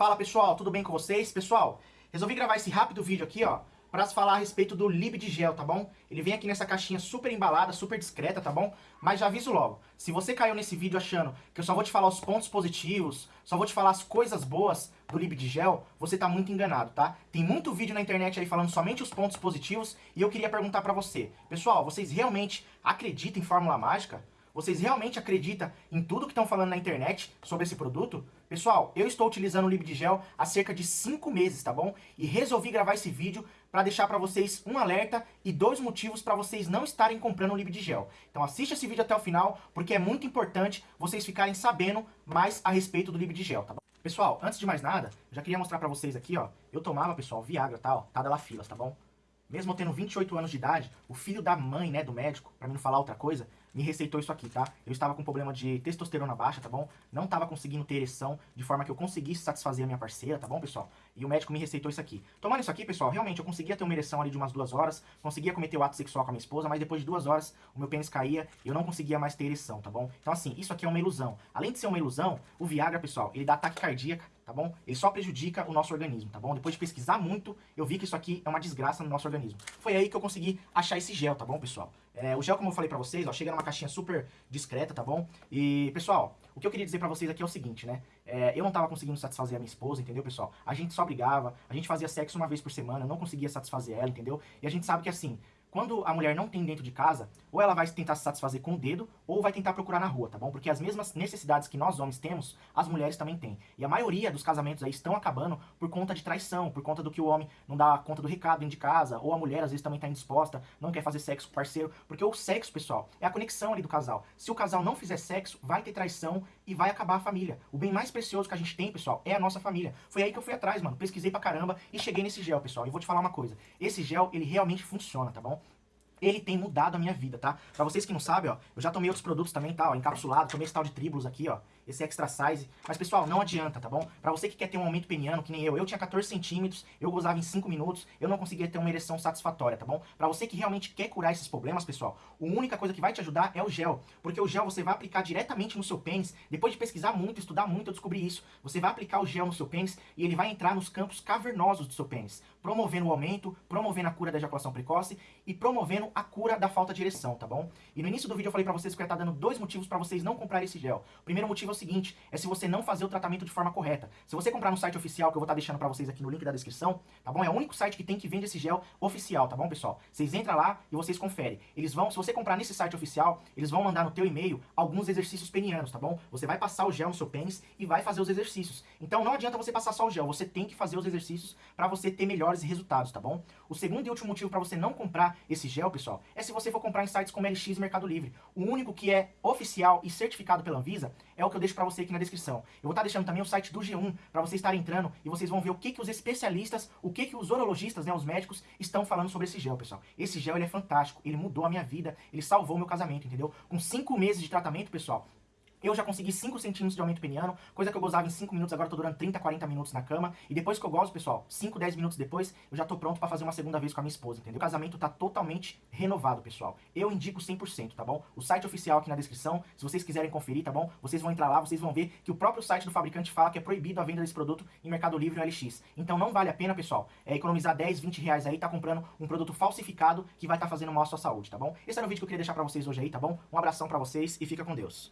Fala pessoal, tudo bem com vocês? Pessoal, resolvi gravar esse rápido vídeo aqui, ó, para falar a respeito do Lib de Gel, tá bom? Ele vem aqui nessa caixinha super embalada, super discreta, tá bom? Mas já aviso logo, se você caiu nesse vídeo achando que eu só vou te falar os pontos positivos, só vou te falar as coisas boas do Lib de Gel, você tá muito enganado, tá? Tem muito vídeo na internet aí falando somente os pontos positivos e eu queria perguntar pra você, pessoal, vocês realmente acreditam em fórmula mágica? Vocês realmente acreditam em tudo que estão falando na internet sobre esse produto? Pessoal, eu estou utilizando o Libdigel há cerca de 5 meses, tá bom? E resolvi gravar esse vídeo para deixar para vocês um alerta e dois motivos para vocês não estarem comprando o Libdigel. Então assista esse vídeo até o final, porque é muito importante vocês ficarem sabendo mais a respeito do Libdigel, tá bom? Pessoal, antes de mais nada, já queria mostrar para vocês aqui, ó. Eu tomava, pessoal, Viagra, tá, ó, tá filas, tá bom? Mesmo eu tendo 28 anos de idade, o filho da mãe, né, do médico, para mim não falar outra coisa, me receitou isso aqui, tá? Eu estava com problema de testosterona baixa, tá bom? Não estava conseguindo ter ereção de forma que eu conseguisse satisfazer a minha parceira, tá bom, pessoal? E o médico me receitou isso aqui. Tomando isso aqui, pessoal, realmente eu conseguia ter uma ereção ali de umas duas horas, conseguia cometer o ato sexual com a minha esposa, mas depois de duas horas o meu pênis caía e eu não conseguia mais ter ereção, tá bom? Então assim, isso aqui é uma ilusão. Além de ser uma ilusão, o Viagra, pessoal, ele dá ataque cardíaco, tá bom? Ele só prejudica o nosso organismo, tá bom? Depois de pesquisar muito, eu vi que isso aqui é uma desgraça no nosso organismo. Foi aí que eu consegui achar esse gel, tá bom, pessoal? É, o gel, como eu falei pra vocês, ó, chega numa caixinha super discreta, tá bom? E, pessoal, o que eu queria dizer pra vocês aqui é o seguinte, né? É, eu não tava conseguindo satisfazer a minha esposa, entendeu, pessoal? A gente só brigava, a gente fazia sexo uma vez por semana, eu não conseguia satisfazer ela, entendeu? E a gente sabe que, assim, quando a mulher não tem dentro de casa, ou ela vai tentar se satisfazer com o dedo, ou vai tentar procurar na rua, tá bom? Porque as mesmas necessidades que nós homens temos, as mulheres também têm. E a maioria dos casamentos aí estão acabando por conta de traição, por conta do que o homem não dá conta do recado dentro de casa, ou a mulher às vezes também tá indisposta, não quer fazer sexo com o parceiro, porque o sexo, pessoal, é a conexão ali do casal. Se o casal não fizer sexo, vai ter traição e vai acabar a família. O bem mais precioso que a gente tem, pessoal, é a nossa família. Foi aí que eu fui atrás, mano, pesquisei pra caramba e cheguei nesse gel, pessoal. E vou te falar uma coisa, esse gel, ele realmente funciona, tá bom? ele tem mudado a minha vida, tá? Pra vocês que não sabem, ó, eu já tomei outros produtos também, tá? Ó, encapsulado, tomei esse tal de Tribulus aqui, ó esse extra size. Mas, pessoal, não adianta, tá bom? Pra você que quer ter um aumento peniano, que nem eu, eu tinha 14 centímetros, eu gozava em 5 minutos, eu não conseguia ter uma ereção satisfatória, tá bom? Pra você que realmente quer curar esses problemas, pessoal, a única coisa que vai te ajudar é o gel. Porque o gel você vai aplicar diretamente no seu pênis. Depois de pesquisar muito, estudar muito, eu descobri isso. Você vai aplicar o gel no seu pênis e ele vai entrar nos campos cavernosos do seu pênis. Promovendo o aumento, promovendo a cura da ejaculação precoce e promovendo a cura da falta de ereção, tá bom? E no início do vídeo eu falei pra vocês que eu ia estar dando dois motivos pra vocês não comprarem esse gel. O primeiro motivo é o seguinte, é se você não fazer o tratamento de forma correta. Se você comprar no site oficial, que eu vou estar deixando pra vocês aqui no link da descrição, tá bom? É o único site que tem que vende esse gel oficial, tá bom, pessoal? Vocês entram lá e vocês conferem. Eles vão, se você comprar nesse site oficial, eles vão mandar no teu e-mail alguns exercícios penianos, tá bom? Você vai passar o gel no seu pênis e vai fazer os exercícios. Então não adianta você passar só o gel, você tem que fazer os exercícios pra você ter melhores resultados, tá bom? O segundo e último motivo pra você não comprar esse gel, pessoal, é se você for comprar em sites como LX e Mercado Livre. O único que é oficial e certificado pela Anvisa é o que eu deixo pra você aqui na descrição. Eu vou estar deixando também o site do G1 para vocês estarem entrando e vocês vão ver o que, que os especialistas, o que, que os urologistas, né, os médicos, estão falando sobre esse gel, pessoal. Esse gel ele é fantástico, ele mudou a minha vida, ele salvou meu casamento, entendeu? Com 5 meses de tratamento, pessoal, eu já consegui 5 centímetros de aumento peniano, coisa que eu gozava em 5 minutos, agora tô durando 30, 40 minutos na cama. E depois que eu gozo, pessoal, 5, 10 minutos depois, eu já tô pronto pra fazer uma segunda vez com a minha esposa, entendeu? O casamento tá totalmente renovado, pessoal. Eu indico 100%, tá bom? O site oficial aqui na descrição, se vocês quiserem conferir, tá bom? Vocês vão entrar lá, vocês vão ver que o próprio site do fabricante fala que é proibido a venda desse produto em Mercado Livre ou LX. Então não vale a pena, pessoal, é economizar 10, 20 reais aí, tá comprando um produto falsificado que vai estar tá fazendo mal à sua saúde, tá bom? Esse era o vídeo que eu queria deixar pra vocês hoje aí, tá bom? Um abração pra vocês e fica com Deus.